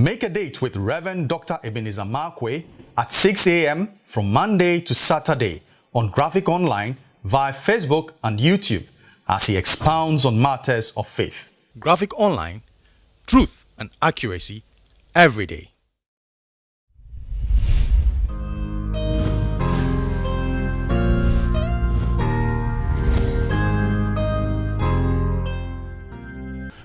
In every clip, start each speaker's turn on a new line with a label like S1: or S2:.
S1: Make a date with Reverend Dr. Ebenezer Markwei at 6 a.m. from Monday to Saturday on Graphic Online via Facebook and YouTube as he expounds on matters of faith. Graphic Online, truth and accuracy every day.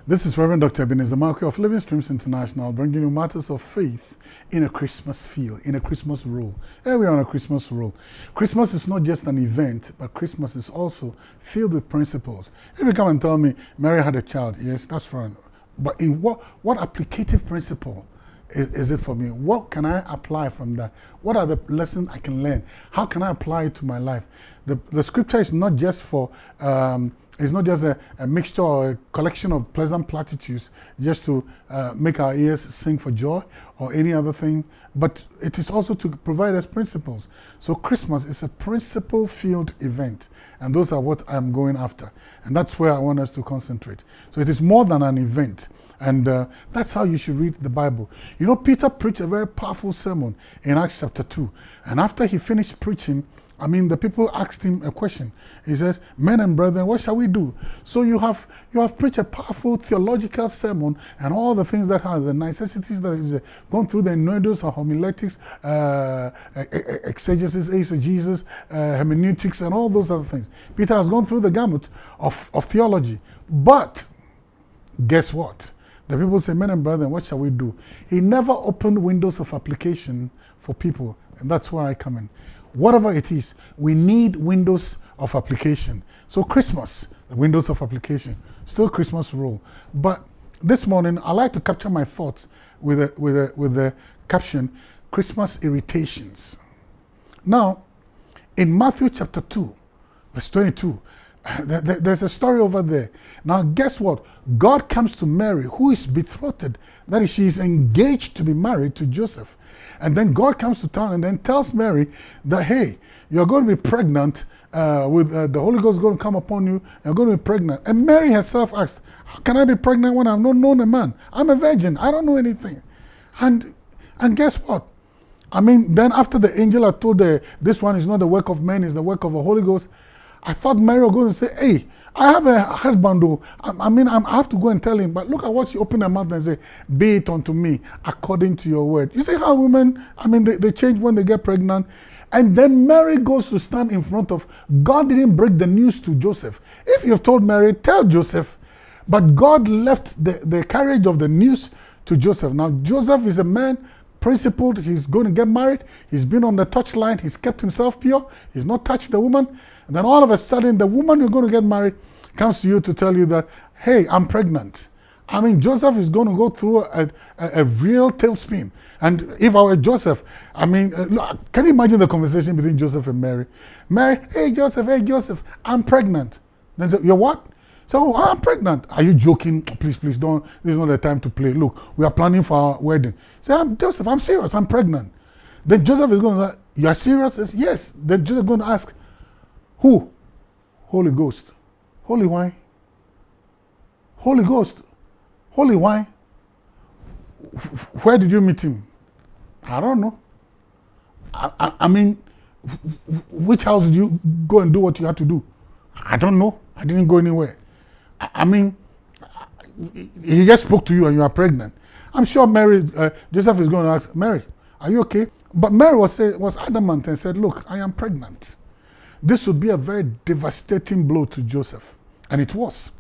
S2: This is Reverend Dr. Ebenezer Markwei of Living Streams International, bringing you matters of faith in a Christmas feel, in a Christmas rule. Here we are on a Christmas rule. Christmas is not just an event, but Christmas is also filled with principles. If you come and tell me Mary had a child, yes, that's fine. But in what, what applicative principle is, is it for me? What can I apply from that? What are the lessons I can learn? How can I apply it to my life? The, the scripture is not just for um, it's not just a, a, mixture or a collection of pleasant platitudes just to uh, make our ears sing for joy or any other thing, but it is also to provide us principles. So Christmas is a principle-filled event, and those are what I'm going after. And that's where I want us to concentrate. So it is more than an event. And uh, that's how you should read the Bible. You know, Peter preached a very powerful sermon in Acts chapter 2. And after he finished preaching, I mean, the people asked him a question. He says, men and brethren, what shall we do? So you have you have preached a powerful theological sermon and all the things that have the necessities that is gone through the nodos of homiletics, uh, exegesis, eisegesis, uh, hermeneutics, and all those other things. Peter has gone through the gamut of, of theology. But guess what? The people say, men and brethren, what shall we do? He never opened windows of application for people. And that's where I come in whatever it is, we need windows of application. So Christmas, the windows of application, still Christmas rule. But this morning, I like to capture my thoughts with a, with a, with the caption, Christmas irritations. Now, in Matthew chapter 2, verse 22, there's a story over there. Now, guess what? God comes to Mary, who is betrothed. That is, she is engaged to be married to Joseph. And then God comes to town and then tells Mary that, hey, you're going to be pregnant uh, with uh, the Holy Ghost going to come upon you. You're going to be pregnant. And Mary herself asks, how can I be pregnant when I've not known a man? I'm a virgin. I don't know anything. And, and guess what? I mean, then after the angel had told her, this one is not the work of men, it's the work of the Holy Ghost, I thought Mary was going to say, hey, I have a husband though. I, I mean, I'm, i have to go and tell him. But look at what she opened her mouth and say, be it unto me according to your word. You see how women, I mean, they, they change when they get pregnant. And then Mary goes to stand in front of, God didn't break the news to Joseph. If you've told Mary, tell Joseph. But God left the, the carriage of the news to Joseph. Now, Joseph is a man principled. He's going to get married. He's been on the touchline. He's kept himself pure. He's not touched the woman. And then all of a sudden, the woman you're going to get married comes to you to tell you that, hey, I'm pregnant. I mean, Joseph is going to go through a, a, a real tailspin. And if I were Joseph, I mean, uh, can you imagine the conversation between Joseph and Mary? Mary, hey, Joseph, hey, Joseph, I'm pregnant. Then say, you're what? So I'm pregnant. Are you joking? Please, please don't. This is not the time to play. Look, we are planning for our wedding. Say, I'm Joseph. I'm serious. I'm pregnant. Then Joseph is going to you are serious? Yes. Then Joseph is going to ask, who? Holy Ghost. Holy wine. Holy Ghost. Holy wine. Where did you meet him? I don't know. I, I, I mean, which house did you go and do what you had to do? I don't know. I didn't go anywhere. I mean, he just spoke to you and you are pregnant. I'm sure Mary, uh, Joseph is going to ask, Mary, are you okay? But Mary was, say, was adamant and said, look, I am pregnant. This would be a very devastating blow to Joseph. And it was.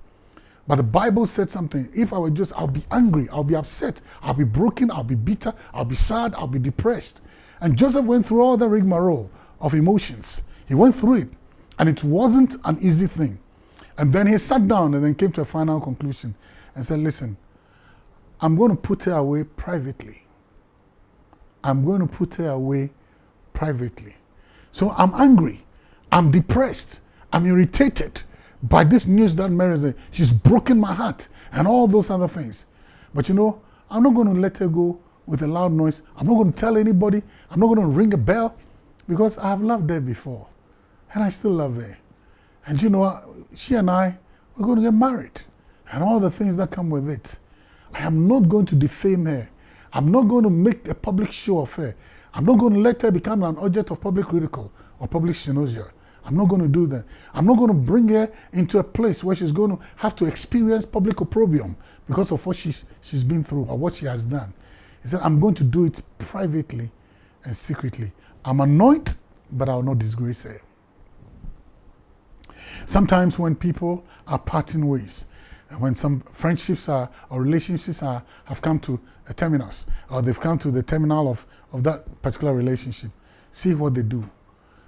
S2: But the Bible said something. If I were just, I'll be angry, I'll be upset, I'll be broken, I'll be bitter, I'll be sad, I'll be depressed. And Joseph went through all the rigmarole of emotions. He went through it. And it wasn't an easy thing. And then he sat down and then came to a final conclusion and said, listen, I'm going to put her away privately. I'm going to put her away privately. So I'm angry. I'm depressed. I'm irritated by this news that Mary said. She's broken my heart and all those other things. But you know, I'm not going to let her go with a loud noise. I'm not going to tell anybody. I'm not going to ring a bell because I have loved her before. And I still love her. And you know, she and I, we're going to get married and all the things that come with it. I am not going to defame her. I'm not going to make a public show of her. I'm not going to let her become an object of public ridicule or public cynosure. I'm not going to do that. I'm not going to bring her into a place where she's going to have to experience public opprobrium because of what she's, she's been through or what she has done. He said, I'm going to do it privately and secretly. I'm annoyed, but I'll not disgrace her. Sometimes when people are parting ways, when some friendships are, or relationships are, have come to a terminus, or they've come to the terminal of, of that particular relationship, see what they do.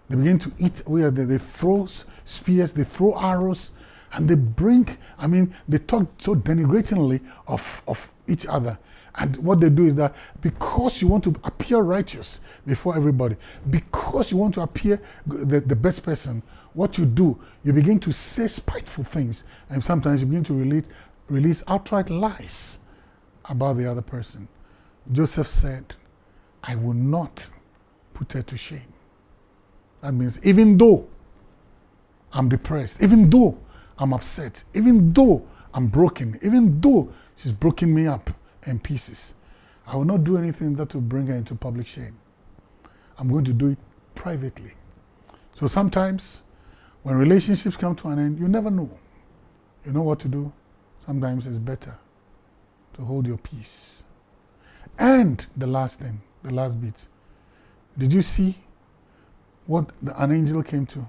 S2: They begin to eat where they, they throw spears, they throw arrows, and they bring, I mean, they talk so denigratingly of, of each other. And what they do is that because you want to appear righteous before everybody, because you want to appear the, the best person, what you do, you begin to say spiteful things. And sometimes you begin to release, release outright lies about the other person. Joseph said, I will not put her to shame. That means even though I'm depressed, even though I'm upset, even though I'm broken, even though she's broken me up in pieces, I will not do anything that will bring her into public shame. I'm going to do it privately. So sometimes when relationships come to an end, you never know. You know what to do? Sometimes it's better to hold your peace. And the last thing, the last bit. Did you see what the, an angel came to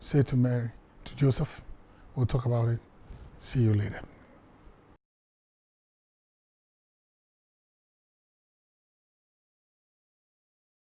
S2: say to Mary, to Joseph? We'll talk about it. See you later.